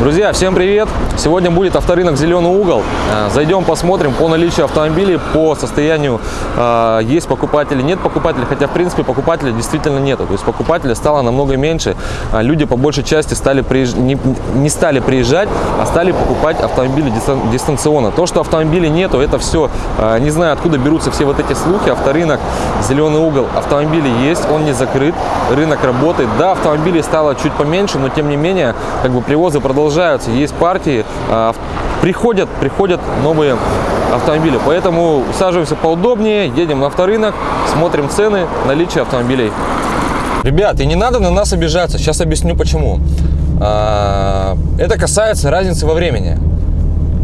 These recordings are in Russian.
Друзья, всем привет! Сегодня будет авторынок «Зеленый угол». Э, Зайдем, посмотрим по наличию автомобилей, по состоянию, э, есть покупатели, нет покупателей, хотя, в принципе, покупателей действительно нету. То есть покупателей стало намного меньше. А Люди, по большей части, стали приезж... не, не стали приезжать, а стали покупать автомобили дистан- дистанционно. То, что автомобилей нету, это все, э, не знаю, откуда берутся все вот эти слухи. Авторынок «Зеленый угол» автомобили есть, он не закрыт, рынок работает. Да, автомобилей стало чуть поменьше, но, тем не менее, как бы привозы продолжаются, есть партии, а, приходят, приходят новые автомобили. Поэтому усаживаемся поудобнее, едем на авторынок, смотрим цены, наличие автомобилей. Ребят, и не надо на нас обижаться, сейчас объясню почему. А, Это касается разницы во времени.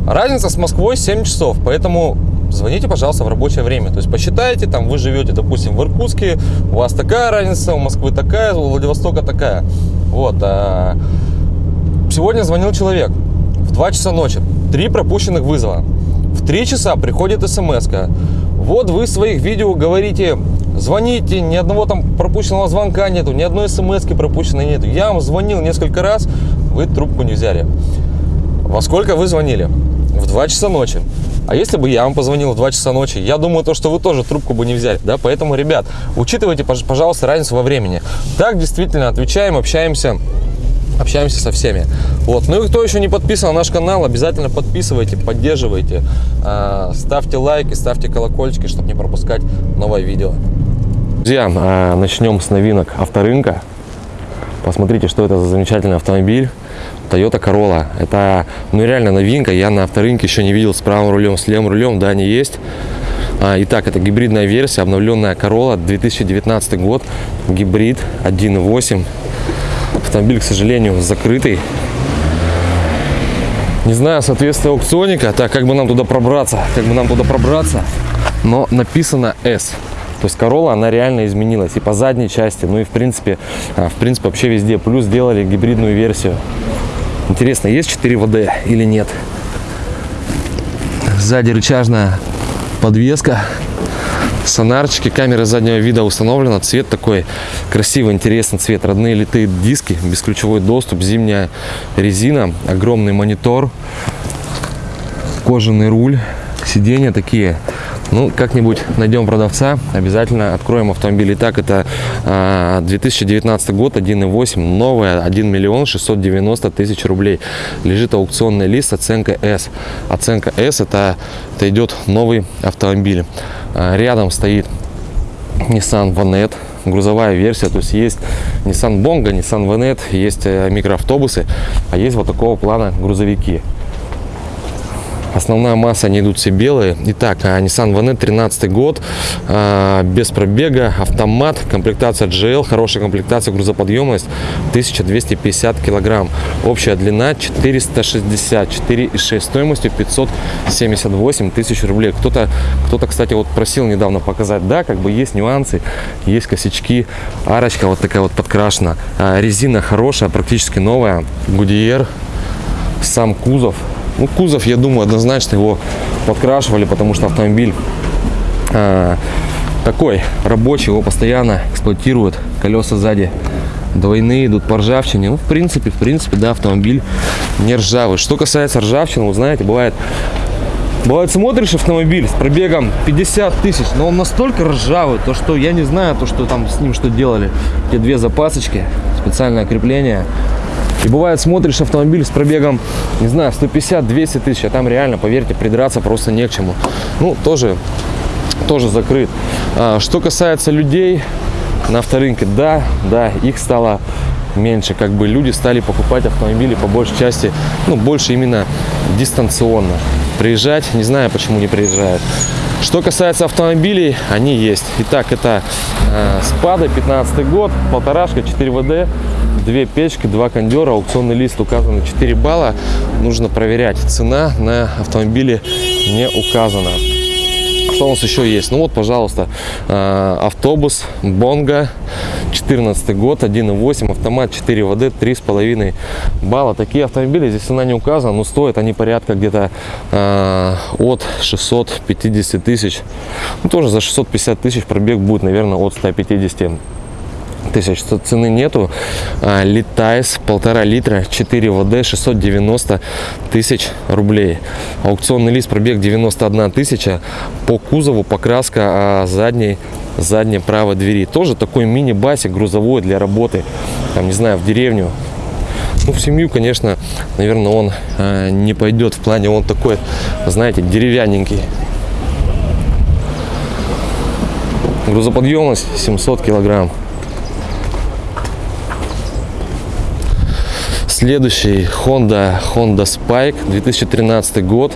Разница с Москвой 7 часов, поэтому звоните, пожалуйста, в рабочее время. То есть посчитайте, там вы живете, допустим, в Иркутске, у вас такая разница, у Москвы такая, у Владивостока такая. Вот. Сегодня звонил человек в 2 часа ночи, три пропущенных вызова. В 3 часа приходит смс -ка. Вот вы в своих видео говорите, звоните, ни одного там пропущенного звонка нету, ни одной смс пропущенной нету. Я вам звонил несколько раз, вы трубку не взяли. Во сколько вы звонили? В 2 часа ночи. А если бы я вам позвонил в 2 часа ночи, я думаю, то, что вы тоже трубку бы не взяли. Да? Поэтому, ребят, учитывайте, пож- пожалуйста, разницу во времени. Так, действительно, отвечаем, общаемся общаемся со всеми. Вот. Ну и кто еще не подписан на наш канал, обязательно подписывайте, поддерживайте, а, ставьте лайки, ставьте колокольчики, чтобы не пропускать новое видео. Друзья, а, начнем с новинок авторынка. Посмотрите, что это за замечательный автомобиль. Toyota Corolla. Это ну реально новинка. Я на авторынке еще не видел с правым рулем, с левым рулем. Да, они есть. А, Итак, это гибридная версия, обновленная Corolla, 2019 год, гибрид 1.8. Автомобиль, к сожалению, закрытый. Не знаю соответствие аукционника. Так, как бы нам туда пробраться? Как бы нам туда пробраться? Но написано S. То есть Corolla, она реально изменилась и по задней части, ну и в принципе, а, в принципе вообще везде. Плюс сделали гибридную версию. Интересно, есть 4 ВД или нет? Сзади рычажная подвеска, сонарчики, камера заднего вида установлена, цвет такой красивый, интересный цвет, родные литые диски, бесключевой доступ, зимняя резина, огромный монитор, кожаный руль, сиденья такие. Ну, как-нибудь найдем продавца, обязательно откроем автомобиль. Итак, это а, 2019 год, 1.8, новая, 1 миллион 690 тысяч рублей. Лежит аукционный лист, оценка S. Оценка S, это, это идет новый автомобиль. А, рядом стоит Nissan Vanette, грузовая версия, то есть есть Nissan Bongo, Nissan Vanette, есть э, микроавтобусы, а есть вот такого плана грузовики. Основная масса, они идут все белые. Итак, а, Nissan Vanette 13 год, а, без пробега, автомат, комплектация GL, хорошая комплектация, грузоподъемность 1250 килограмм. Общая длина 460, 4,6, стоимостью 578 тысяч рублей. Кто-то, кто-то, кстати, вот просил недавно показать, да, как бы есть нюансы, есть косячки, арочка вот такая вот подкрашена, А, резина хорошая, практически новая, Goodyear, сам кузов. Ну, кузов, я думаю, однозначно его подкрашивали, потому что автомобиль а, такой рабочий, его постоянно эксплуатируют. Колеса сзади двойные идут по ржавчине. Ну, в принципе, в принципе, да, автомобиль не ржавый. Что касается ржавчины, вы знаете, бывает Бывает, смотришь автомобиль с пробегом 50 тысяч, но он настолько ржавый, то что я не знаю, то что там с ним что делали. Те две запасочки, специальное крепление. И бывает, смотришь автомобиль с пробегом, не знаю, 150-200 тысяч, а там реально, поверьте, придраться просто не к чему. Ну, тоже, тоже закрыт. А, что касается людей на авторынке, да, да, их стало меньше. Как бы люди стали покупать автомобили по большей части, ну, больше именно дистанционно. Приезжать, не знаю, почему не приезжают. Что касается автомобилей, они есть. Итак, это э, Спада, 15 год, полторашка, 4 ВД, две печки, два кондера, аукционный лист указано 4 балла. Нужно проверять. Цена на автомобиле не указана. Что у нас еще есть? Ну вот, пожалуйста, э, автобус Бонга, 14 год, 1.8, автомат 4 ВД, 3,5 балла. Такие автомобили, здесь цена не указана, но стоят они порядка где-то э, от 650 тысяч. Ну, тоже за 650 тысяч пробег будет, наверное, от 150 тысяч, цены нету. А, Литайс, полтора литра, 4 ВД, 690 тысяч рублей. Аукционный лист, пробег 91 тысяча. По кузову покраска а, задней задней правой двери. Тоже такой мини-басик грузовой для работы, там, не знаю, в деревню. Ну, в семью, конечно, наверное, он э, не пойдет в плане, он такой, знаете, деревянненький. Грузоподъемность 700 килограмм. Следующий Honda, Honda Spike, 2013 год.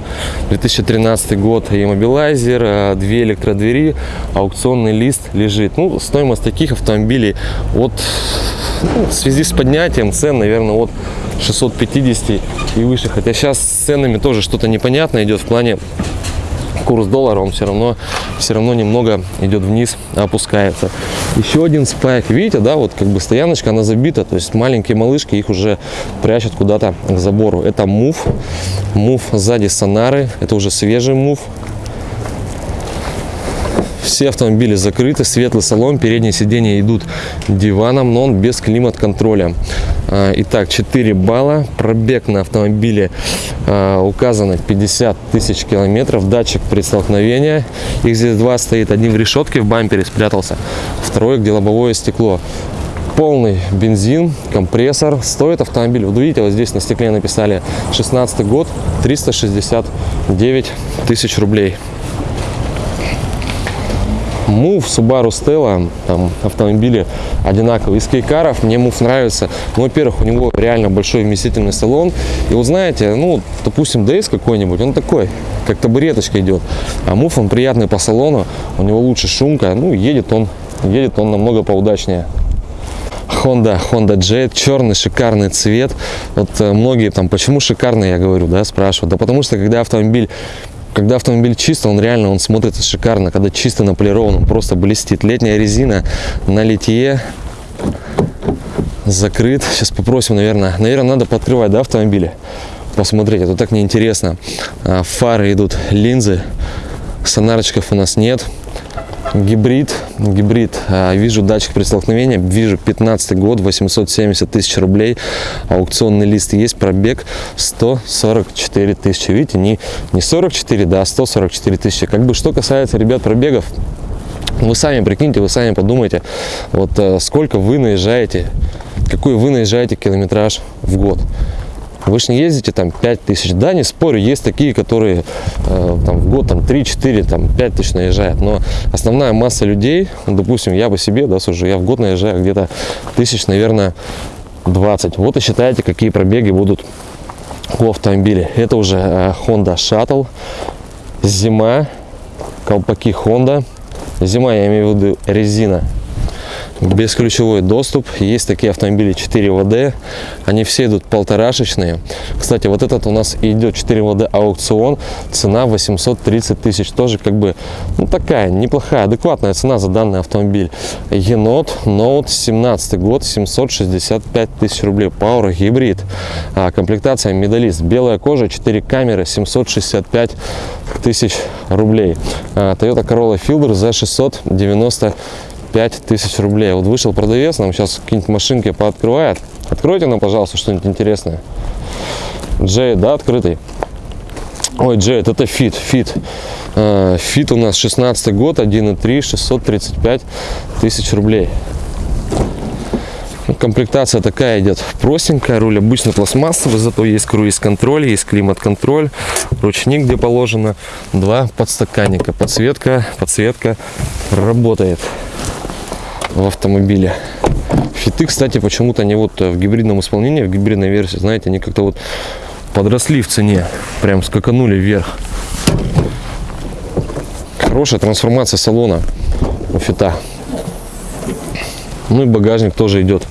2013 год иммобилайзер, э, две электродвери, аукционный лист лежит. Ну, стоимость таких автомобилей от, ну, в связи с поднятием цен, наверное, от 650 и выше. Хотя сейчас с ценами тоже что-то непонятно идет в плане курс доллара, он все равно, все равно немного идет вниз, опускается. Еще один спайк, видите, да, вот как бы стояночка, она забита, то есть маленькие малышки их уже прячут куда-то к забору. Это мув, мув сзади сонары, это уже свежий мув, все автомобили закрыты, светлый салон, передние сиденья идут диваном, но он без климат-контроля. А, итак, 4 балла, пробег на автомобиле а, указано 50 тысяч километров, датчик при столкновении. Их здесь два стоит, один в решетке в бампере спрятался, второй где лобовое стекло полный бензин, компрессор. Стоит автомобиль, вот видите, вот здесь на стекле написали 16 год, 369 тысяч рублей. Move, Subaru Stella, там автомобили одинаковые. Из кейкаров мне Move нравится. Ну, во-первых, у него реально большой вместительный салон. И вот знаете, ну, допустим, DS какой-нибудь, он такой, как табуреточка идет. А Move, он приятный по салону, у него лучше шумка, ну, едет он, едет он намного поудачнее. Honda, Honda Jet, черный шикарный цвет. Вот э, многие там, почему шикарный, я говорю, да, спрашивают. Да потому что, когда автомобиль когда автомобиль чисто, он реально он смотрится шикарно. Когда чисто наполирован, он просто блестит. Летняя резина на литье закрыт. Сейчас попросим, наверное, наверное, надо подкрывать, да, автомобили? Посмотреть, это так неинтересно. А, фары идут, линзы, сонарочков у нас нет гибрид. Гибрид а, вижу датчик при столкновении. Вижу 15 год 870 тысяч рублей. Аукционный лист есть пробег 144 тысячи. Видите не не 44 да 144 тысячи. Как бы что касается ребят пробегов вы сами прикиньте вы сами подумайте вот э, сколько вы наезжаете какой вы наезжаете километраж в год вы же не ездите там 5 тысяч. Да, не спорю, есть такие, которые э, там, в год там 3-4, там 5 тысяч наезжают. Но основная масса людей, допустим, я по себе, да, сужу, я в год наезжаю где-то тысяч, наверное, 20. Вот и считайте, какие пробеги будут у автомобиля. Это уже э, Honda Shuttle. Зима, колпаки Honda. Зима, я имею в виду резина бесключевой доступ. Есть такие автомобили 4 ВД. Они все идут полторашечные. Кстати, вот этот у нас идет 4 ВД аукцион. Цена 830 тысяч. Тоже как бы ну, такая неплохая, адекватная цена за данный автомобиль. Енот Note 17 год 765 тысяч рублей. Power гибрид. А, комплектация Medalist. Белая кожа, 4 камеры 765 тысяч рублей. А, Toyota Corolla Fielder за 690 5000 рублей. Вот вышел продавец, нам сейчас какие-нибудь машинки пооткрывает. Откройте нам, пожалуйста, что-нибудь интересное. Джей, да, открытый? Ой, Джей, это Fit, Fit. А, Fit у нас 16 год, 1.3, 635 тысяч рублей. Ну, комплектация такая идет простенькая, руль обычно пластмассовый, зато есть круиз-контроль, есть климат-контроль, ручник где положено, два подстаканника, подсветка, подсветка работает в автомобиле. Фиты, кстати, почему-то не вот в гибридном исполнении, в гибридной версии, знаете, они как-то вот подросли в цене, прям скаканули вверх. Хорошая трансформация салона у фита. Ну и багажник тоже идет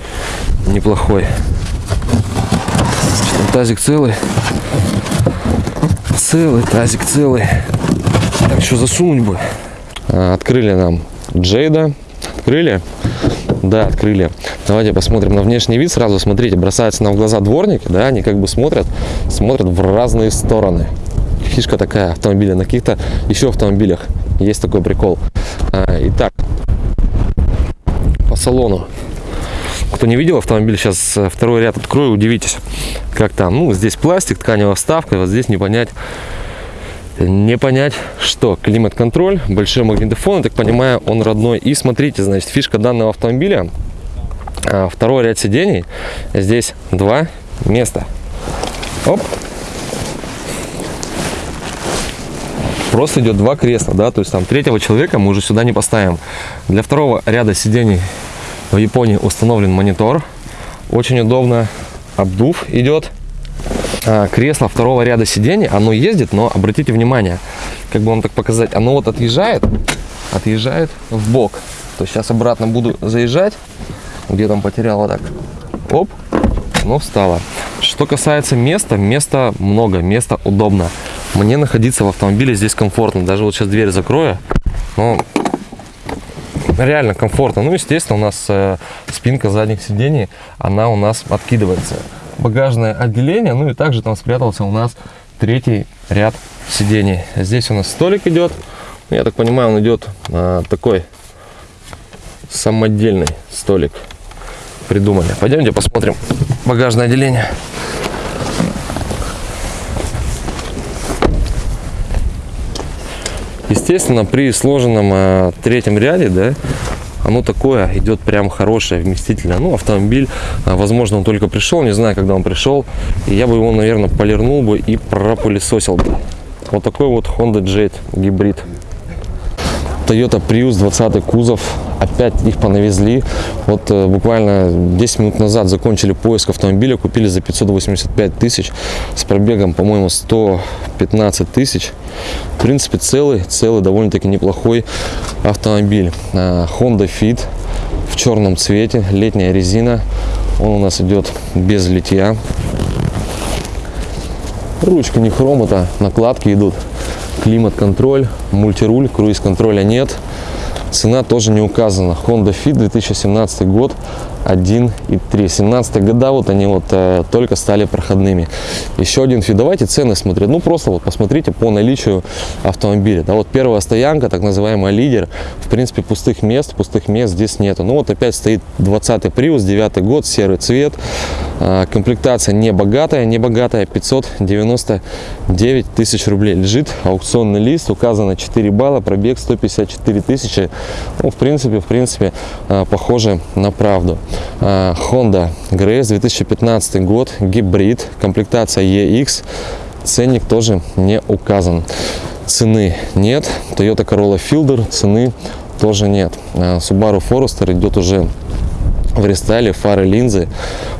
неплохой. Тазик целый. Целый, тазик целый. Так, что засунуть бы? А, открыли нам Джейда Открыли? Да, открыли. Давайте посмотрим на внешний вид. Сразу смотрите, бросаются нам в глаза дворники, да, они как бы смотрят, смотрят в разные стороны. Фишка такая автомобиля. На каких-то еще автомобилях есть такой прикол. А, итак, по салону. Кто не видел автомобиль, сейчас э, второй ряд открою, удивитесь, как там. Ну, здесь пластик, тканевая вставка, вот здесь не понять, не понять, что климат-контроль, большой магнитофон, я так понимаю, он родной. И смотрите, значит, фишка данного автомобиля, а, второй ряд сидений, здесь два места. Оп. Просто идет два кресла, да, то есть там третьего человека мы уже сюда не поставим. Для второго ряда сидений в Японии установлен монитор. Очень удобно. Обдув идет. А, кресло второго ряда сидений, оно ездит, но обратите внимание, как бы вам так показать, оно вот отъезжает, отъезжает в бок. То сейчас обратно буду заезжать, где там потеряла так, оп, но встала. Что касается места, места много, места удобно. Мне находиться в автомобиле здесь комфортно. Даже вот сейчас дверь закрою, но реально комфортно. Ну, естественно, у нас э, спинка задних сидений, она у нас откидывается. Багажное отделение, ну и также там спрятался у нас третий ряд сидений. Здесь у нас столик идет. Ну, я так понимаю, он идет э, такой самодельный столик придумали. Пойдемте посмотрим багажное отделение. Естественно, при сложенном э, третьем ряде, да, оно такое идет прям хорошее, вместительное. Ну, автомобиль, э, возможно, он только пришел, не знаю, когда он пришел. И я бы его, наверное, полирнул бы и пропылесосил бы. Вот такой вот Honda Jet гибрид. Toyota Prius 20 кузов опять их понавезли. Вот э, буквально 10 минут назад закончили поиск автомобиля купили за 585 тысяч с пробегом по моему 115 тысяч. В принципе целый целый довольно-таки неплохой автомобиль. Э, Honda Fit в черном цвете летняя резина. Он у нас идет без литья. Ручка не хром это накладки идут. Климат-контроль, мультируль, круиз-контроля нет. Цена тоже не указана. Honda Fit 2017 год 1 и 3. 17 года вот они вот э, только стали проходными. Еще один Fit. Давайте цены смотреть. Ну просто вот посмотрите по наличию автомобиля. Да, вот первая стоянка, так называемая лидер. В принципе пустых мест, пустых мест здесь нету. Ну вот опять стоит 20 Prius, 9 год, серый цвет. Э, комплектация не богатая, не богатая, 599 тысяч рублей. Лежит аукционный лист, указано 4 балла, пробег 154 тысячи. Ну в принципе, в принципе, э, похоже на правду. Э, Honda Grace 2015 год, гибрид, комплектация EX, ценник тоже не указан. Цены нет, Toyota Corolla Fielder цены тоже нет. Э, Subaru Forester идет уже в рестайле, фары линзы,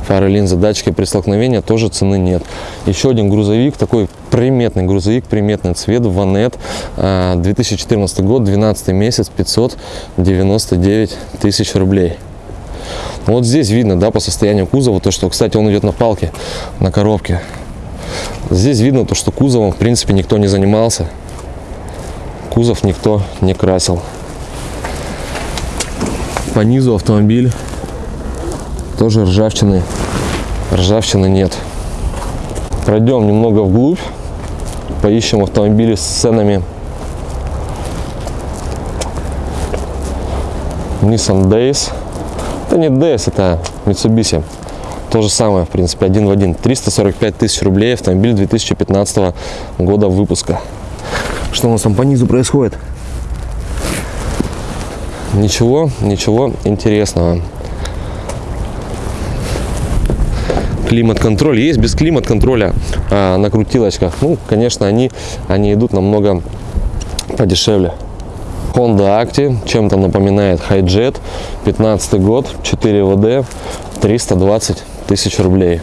фары линзы, датчики при столкновении тоже цены нет. Еще один грузовик, такой приметный грузовик, приметный цвет, Ванет, 2014 э, год, 12 месяц, 599 тысяч рублей. Вот здесь видно, да, по состоянию кузова, то, что, кстати, он идет на палке, на коробке. Здесь видно то, что кузовом, в принципе, никто не занимался. Кузов никто не красил. По низу автомобиль тоже ржавчины, ржавчины нет. Пройдем немного вглубь, поищем автомобили с ценами. Nissan Days это не DS, это Mitsubishi. То же самое, в принципе, один в один. 345 тысяч рублей, автомобиль 2015 года выпуска. Что у нас там по низу происходит? Ничего, ничего интересного. Климат-контроль есть, без климат-контроля а, на крутилочках. Ну, конечно, они, они идут намного подешевле. Honda Active чем-то напоминает Hijet, 15 год, 4 ВД, 320 тысяч рублей.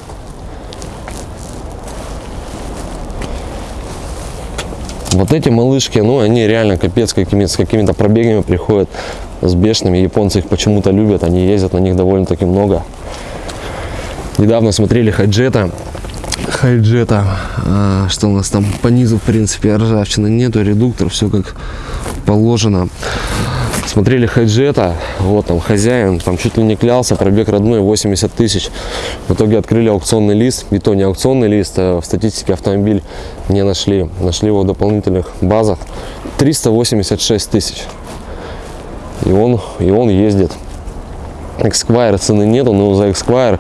Вот эти малышки, ну, они реально капец какими, с какими-то пробегами приходят, с бешеными. Японцы их почему-то любят, они ездят на них довольно-таки много. Недавно смотрели Хайджета. Хайджета, а, что у нас там по низу, в принципе, ржавчины нету, редуктор, все как положено. Смотрели хайджета, вот там хозяин, там чуть ли не клялся, пробег родной 80 тысяч. В итоге открыли аукционный лист, и то не аукционный лист, а в статистике автомобиль не нашли. Нашли его в дополнительных базах 386 тысяч. И он, и он ездит. Esquire цены нету, но за Esquire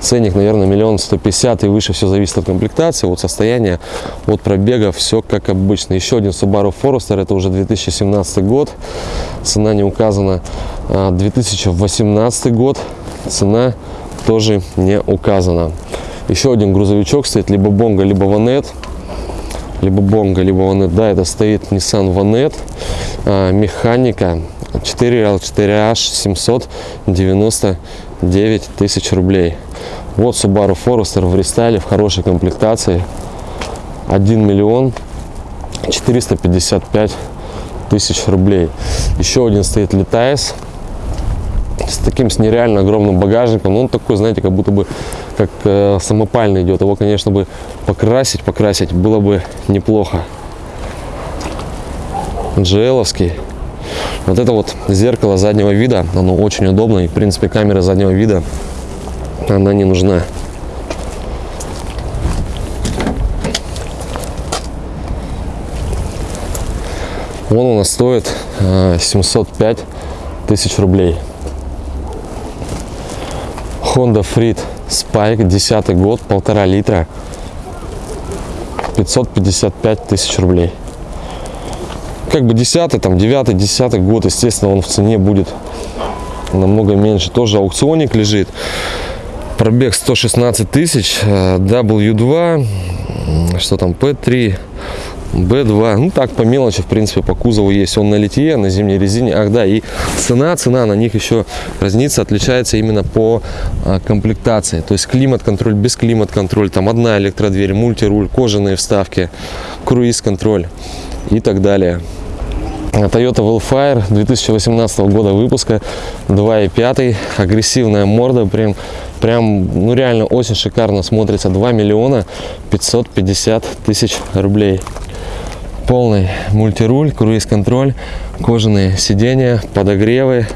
ценник, наверное, миллион сто пятьдесят и выше. Все зависит от комплектации, от состояния, от пробега. Все как обычно. Еще один Subaru Forester, это уже 2017 год. Цена не указана. 2018 а, год. Цена тоже не указана. Еще один грузовичок стоит, либо Бонга, либо Ванет. Либо Бонга, либо Ванет. Да, это стоит Nissan Ванет. А, механика 4L4H 799 тысяч рублей. Вот Subaru Forester в рестайле в хорошей комплектации. 1 миллион 455 тысяч рублей. Еще один стоит Летайс с таким с нереально огромным багажником. Он такой, знаете, как будто бы как э, самопальный идет. Его, конечно, бы покрасить, покрасить было бы неплохо. GL-овский. Вот это вот зеркало заднего вида, оно очень удобно. И, в принципе, камера заднего вида, она не нужна. Он у нас стоит 705 э, тысяч рублей. Honda Freed Spike, 10 год, полтора литра, 555 тысяч рублей как бы 10 там 9 10 год естественно он в цене будет намного меньше тоже аукционник лежит пробег 116 тысяч w2 что там p3 B2, ну так по мелочи, в принципе, по кузову есть. Он на литье, на зимней резине. Ах да, и цена, цена на них еще разнится, отличается именно по а, комплектации. То есть климат-контроль, без климат-контроль, там одна электродверь, мультируль, кожаные вставки, круиз-контроль и так далее. Toyota Wildfire 2018 года выпуска 2.5 агрессивная морда прям прям ну реально очень шикарно смотрится. 2 миллиона 550 тысяч рублей. Полный мультируль круиз-контроль кожаные сиденья подогревы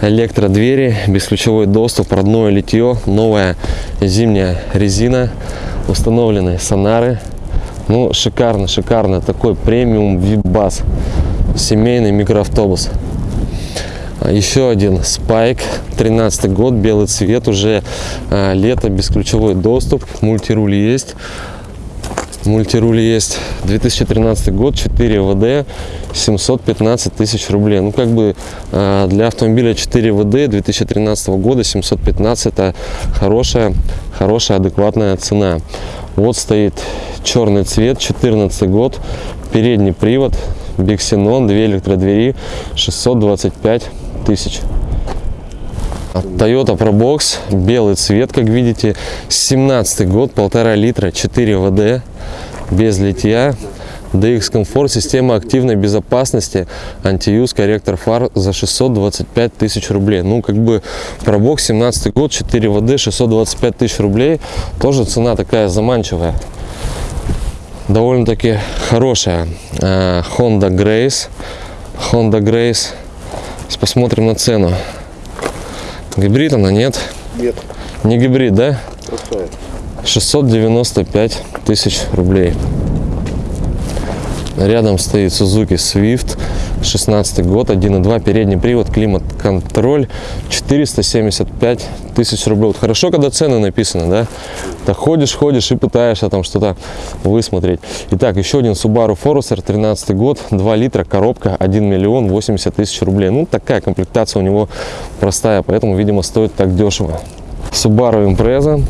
электродвери бесключевой доступ родное литье новая зимняя резина установлены сонары. Ну шикарно шикарно. Такой премиум вип-бас семейный микроавтобус. А, еще один спайк 13 год белый цвет уже а, лето бесключевой доступ мультируль есть. Мультируль есть. 2013 год 4 вд 715 тысяч рублей. Ну как бы а, для автомобиля 4 вд 2013 года 715 это хорошая хорошая адекватная цена. Вот стоит черный цвет 14 год передний привод Биксенон, две электродвери, 625 тысяч. Toyota Probox, белый цвет, как видите, 17 год, полтора литра, 4 ВД, без литья. DX Comfort, система активной безопасности, антиюз, корректор фар за 625 тысяч рублей. Ну, как бы Probox, 17 год, 4 ВД, 625 тысяч рублей, тоже цена такая заманчивая довольно-таки хорошая э, Honda Grace. Honda Grace. Сейчас посмотрим на цену. Гибрид она нет? Нет. Не гибрид, да? Простая. 695 тысяч рублей. Рядом стоит Suzuki Swift, 16 год, 1.2, передний привод, климат-контроль, 475 тысяч рублей. Вот хорошо, когда цены написаны, да? Так ходишь, ходишь и пытаешься там что-то высмотреть. Итак, еще один Subaru Forester, 13 год, 2 литра, коробка, 1 миллион 80 тысяч рублей. Ну, такая комплектация у него простая, поэтому, видимо, стоит так дешево. Subaru Impreza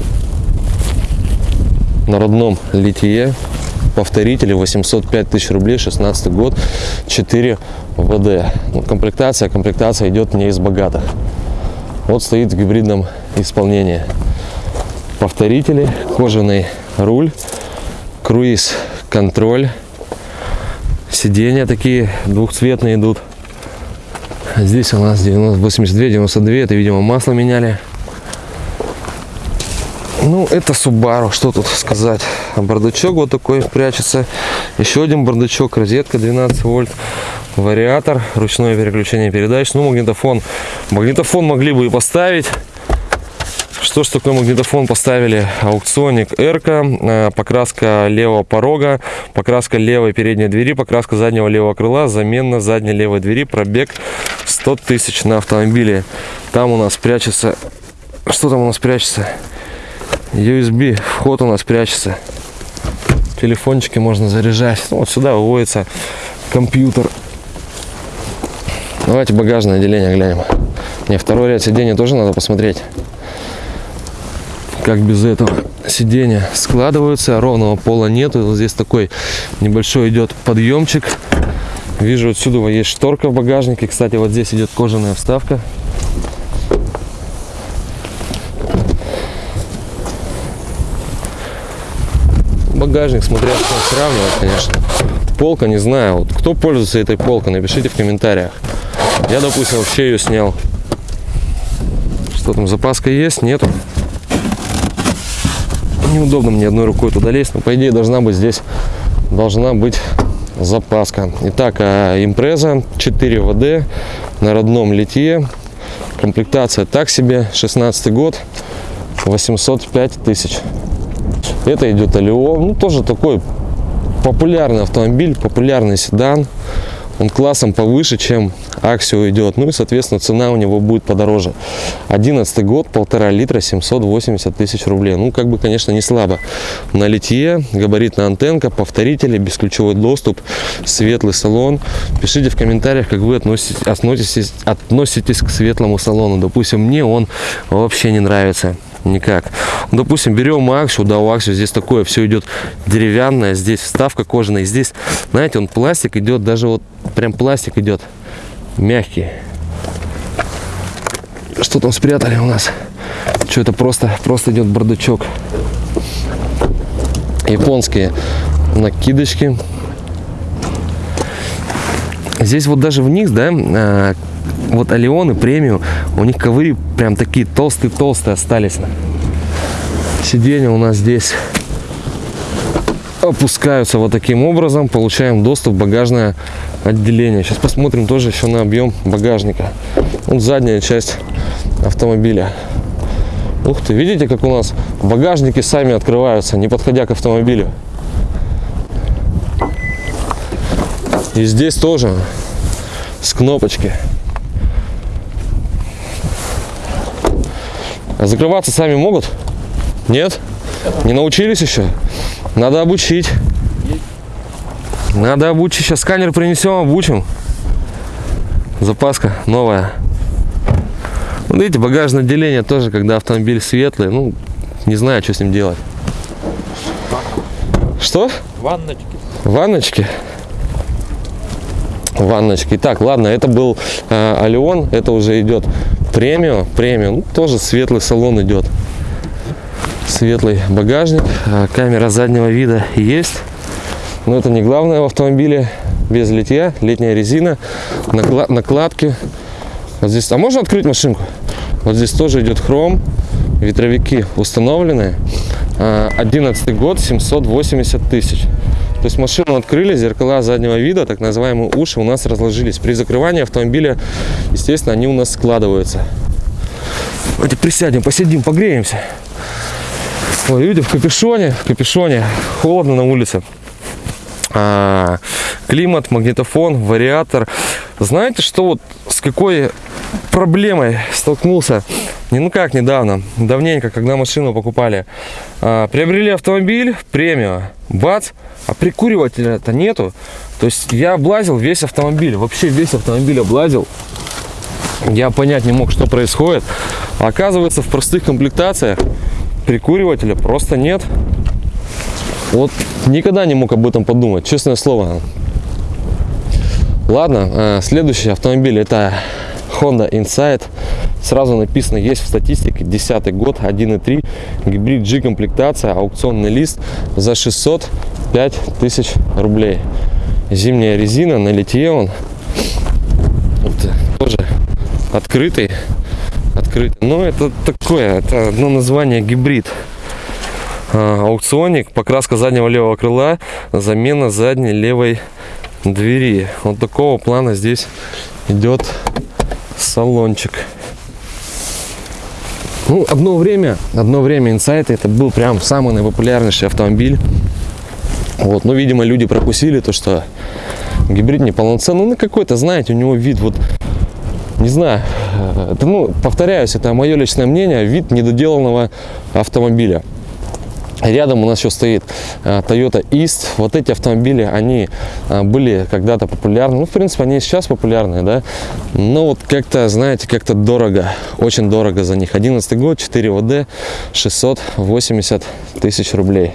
на родном литье повторители 805 тысяч рублей 16 год 4 ВД. Ну, комплектация комплектация идет не из богатых. Вот стоит в гибридном исполнении. Повторители кожаный руль круиз контроль сиденья такие двухцветные идут. Здесь у нас 90, 82 92 это видимо масло меняли ну, это Subaru, что тут сказать. Бардачок вот такой прячется. Еще один бардачок, розетка 12 вольт, вариатор, ручное переключение передач. Ну, магнитофон. Магнитофон могли бы и поставить. Что ж такое магнитофон поставили? Аукционик Эрка, э, покраска левого порога, покраска левой передней двери, покраска заднего левого крыла, замена задней левой двери, пробег 100 тысяч на автомобиле. Там у нас прячется... Что там у нас прячется? USB, вход у нас прячется. Телефончики можно заряжать. Ну, вот сюда выводится компьютер. Давайте багажное отделение глянем. Не, второй ряд сидений тоже надо посмотреть. Как без этого сиденья складываются, ровного пола нету. Вот здесь такой небольшой идет подъемчик. Вижу, отсюда есть шторка в багажнике. Кстати, вот здесь идет кожаная вставка. Багажник, смотря что сравнивать, конечно. Полка, не знаю. Вот кто пользуется этой полкой, напишите в комментариях. Я, допустим, вообще ее снял. Что там, запаска есть? Нету. Неудобно мне одной рукой туда лезть, но по идее должна быть здесь, должна быть запаска. Итак, а, импреза 4 ВД на родном литье. Комплектация так себе, 16 год, 805 тысяч. Это идет Алио, ну тоже такой популярный автомобиль, популярный седан. Он классом повыше, чем Аксио идет. Ну и, соответственно, цена у него будет подороже. 11 год, полтора литра, 780 тысяч рублей. Ну, как бы, конечно, не слабо. На литье, габаритная антенка, повторители, бесключевой доступ, светлый салон. Пишите в комментариях, как вы относитесь, относитесь, относитесь к светлому салону. Допустим, мне он вообще не нравится никак. Ну, допустим, берем Аксию, да, у Аксию здесь такое все идет деревянное, здесь вставка кожаная, здесь, знаете, он пластик идет, даже вот прям пластик идет мягкий. Что там спрятали у нас? Что это просто, просто идет бардачок. Японские накидочки. Здесь вот даже вниз, да, а, вот Алионы премиум, у них ковры прям такие толстые-толстые остались. Сиденья у нас здесь опускаются вот таким образом. Получаем доступ в багажное отделение. Сейчас посмотрим тоже еще на объем багажника. Вот задняя часть автомобиля. Ух ты, видите, как у нас багажники сами открываются, не подходя к автомобилю. И здесь тоже с кнопочки. Закрываться сами могут? Нет? Не научились еще? Надо обучить. Надо обучить. Сейчас сканер принесем, обучим. Запаска новая. Вот видите, багажное отделение тоже, когда автомобиль светлый. Ну, не знаю, что с ним делать. Что? Ванночки. Ванночки? Ванночки. Так, ладно, это был э, Алион. Это уже идет премиум. Премиум. Ну, тоже светлый салон идет. Светлый багажник. Э, камера заднего вида есть. Но это не главное в автомобиле. Без литья, летняя резина, накладки. Вот здесь, а можно открыть машинку? Вот здесь тоже идет хром, ветровики установлены. 11 год, 780 тысяч. То есть машину открыли, зеркала заднего вида, так называемые уши у нас разложились. При закрывании автомобиля, естественно, они у нас складываются. Давайте присядем, посидим, погреемся. Ой, люди в капюшоне, в капюшоне, холодно на улице а, климат, магнитофон, вариатор. Знаете, что вот с какой проблемой столкнулся? Не ну как недавно, давненько, когда машину покупали. А, приобрели автомобиль, премию, бац, а прикуривателя-то нету. То есть я облазил весь автомобиль, вообще весь автомобиль облазил. Я понять не мог, что происходит. А оказывается, в простых комплектациях прикуривателя просто нет. Вот никогда не мог об этом подумать, честное слово. Ладно, э, следующий автомобиль это Honda Insight. Сразу написано, есть в статистике 10 год, 1.3, гибрид G комплектация, аукционный лист за 605 тысяч рублей. Зимняя резина, на литье он. Вот, тоже открытый. Открытый. Но это такое, это одно название гибрид. А, аукционник, покраска заднего левого крыла, замена задней левой двери. Вот такого плана здесь идет салончик. Ну, одно время, одно время Insight это был прям самый наипопулярнейший автомобиль. Вот, но, видимо, люди прокусили то, что гибрид неполноценный. Ну, какой-то, знаете, у него вид вот, не знаю, э, это, ну, повторяюсь, это мое личное мнение, вид недоделанного автомобиля. Рядом у нас еще стоит э, Toyota East. Вот эти автомобили, они э, были когда-то популярны. Ну, в принципе, они сейчас популярны, да. Но вот как-то, знаете, как-то дорого. Очень дорого за них. 11 год, 4 ВД, 680 тысяч рублей.